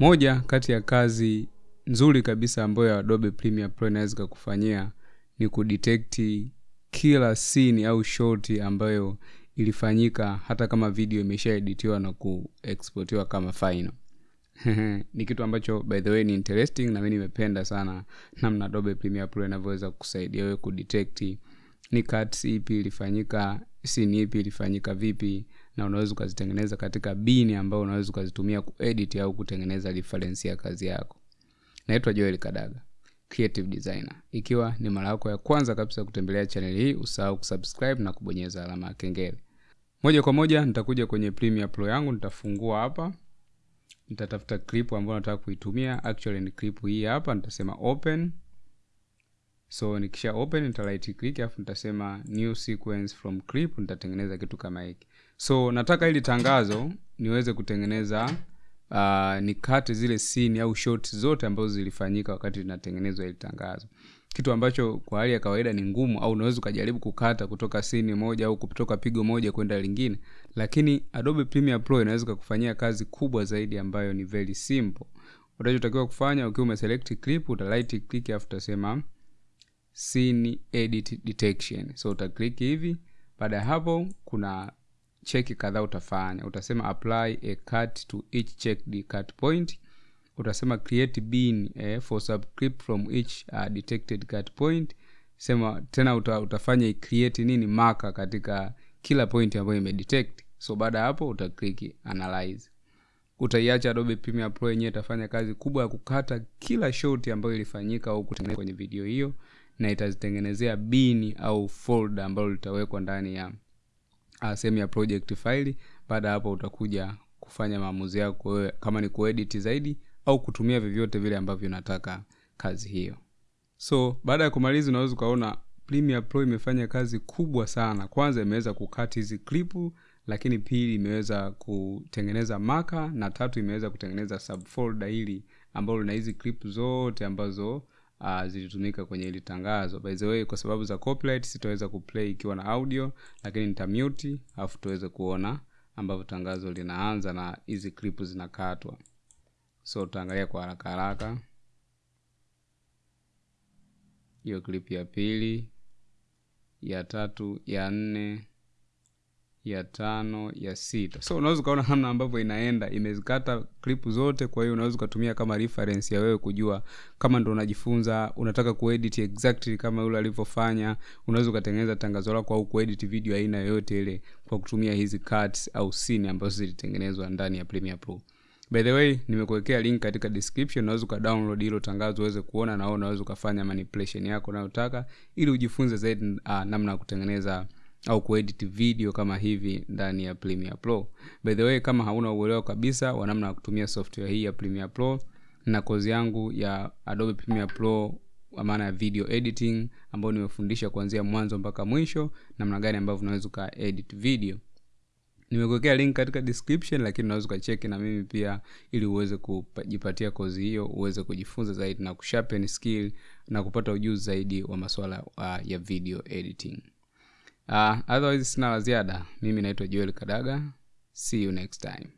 moja kati ya kazi nzuri kabisa ambayo adobe premiere pro inaweza kukufanyia ni kudetekti kila scene au shoti ambayo ilifanyika hata kama video imeshaeditiwa na kuexportiwa kama final. Ni kitu ambacho by the way ni interesting na mi nimependa sana namna adobe premiere pro inavyoweza kusaidia wewe kudetect ni cuts ipi ilifanyika scene ipi ilifanyika vipi na unaweza ukazitengeneza katika bini ambayo unaweza ukazitumia kuedit au kutengeneza reference ya kazi yako. Naitwa joel kadaga creative designer. Ikiwa ni mara yako ya kwanza kabisa kutembelea channel hii usahau kusubscribe na kubonyeza alama ya kengele. Moja kwa moja nitakuja kwenye premiere pro yangu nitafungua hapa. Nitatafuta clip ambayo nataka kuitumia. Actually ni clip hii hapa nitasema open so nikisha open nita right click alafu nitasema new sequence from clip nitatengeneza kitu kama hiki. So nataka ili tangazo niweze kutengeneza uh, nikate zile scene au shot zote ambazo zilifanyika wakati linatengenezwa ili tangazo. Kitu ambacho kwa hali ya kawaida ni ngumu au unaweza ukajaribu kukata kutoka sini moja au kutoka pigo moja kwenda lingine. Lakini adobe premiere pro inaweza kukufanyia kazi kubwa zaidi ambayo ni very simple. Utachotakiwa kufanya ukiwa umeselect clip uta right click after utasema scene edit detection. So utaklik hivi baada ya hapo kuna cheki kadhaa utafanya. Utasema apply a cut to each checked cut point. Utasema create bin eh, for subscript from each uh, detected cut point. Sema tena uta, utafanya create nini maka katika kila point ambayo imedetect so baada ya hapo utakliki analyze. Utaiacha adobe premiere pro yenyewe itafanya kazi kubwa ya kukata kila shoti ambayo ilifanyika au kutengeneza kwenye video hiyo na itazitengenezea bini au folder ambalo litawekwa ndani ya uh, sehemu ya project file. Baada hapo utakuja kufanya maamuzi yako kama ni kuedit zaidi au kutumia vyovyote vile ambavyo unataka kazi hiyo. So baada ya kumaliza unaweza ukaona premiere pro imefanya kazi kubwa sana. Kwanza imeweza kukati hizi klipu lakini pili imeweza kutengeneza maka na tatu imeweza kutengeneza subfolder hili ambalo lina hizi clip zote ambazo uh, zilitumika kwenye ili tangazo. By the way kwa sababu za copyright sitaweza kuplay ikiwa na audio lakini nitamute alafu tuweze kuona ambavyo tangazo linaanza na hizi clip zinakatwa. So tutaangalia kwa haraka haraka. Hiyo clip ya pili ya tatu ya nne ya tano ya sita. So unaweza ukaona namna ambavyo inaenda. Imezikata klipu zote kwa hiyo unaweza ukatumia kama reference ya wewe kujua kama ndo unajifunza unataka kuedit exactly kama yule alivyofanya. Unaweza ukatengeneza tangazo lako au kuedit video aina yoyote ile kwa kutumia hizi cuts au scene ambazo zilitengenezwa ndani ya premiere pro. By the way nimekuwekea link katika description. Unaweza ukadownload hilo tangazo uweze kuona na unaweza ukafanya manipulation yako unayotaka ili ujifunze zaidi uh, namna ya kutengeneza au kuedit video kama hivi ndani ya Premiere Pro. By the way, kama hauna uelewa kabisa wa namna ya kutumia software hii ya Premiere Pro, na kozi yangu ya Adobe Premiere Pro kwa maana ya video editing ambayo nimefundisha kuanzia mwanzo mpaka mwisho, namna gani ambavyo unaweza ukaedit video nimekuwekea link katika description lakini unaweza ukacheki na mimi pia ili uweze kujipatia kozi hiyo uweze kujifunza zaidi na kusharpen skill na kupata ujuzi zaidi wa masuala uh, ya video editing uh, otherwise sina la ziada. Mimi naitwa joel kadaga. See you next time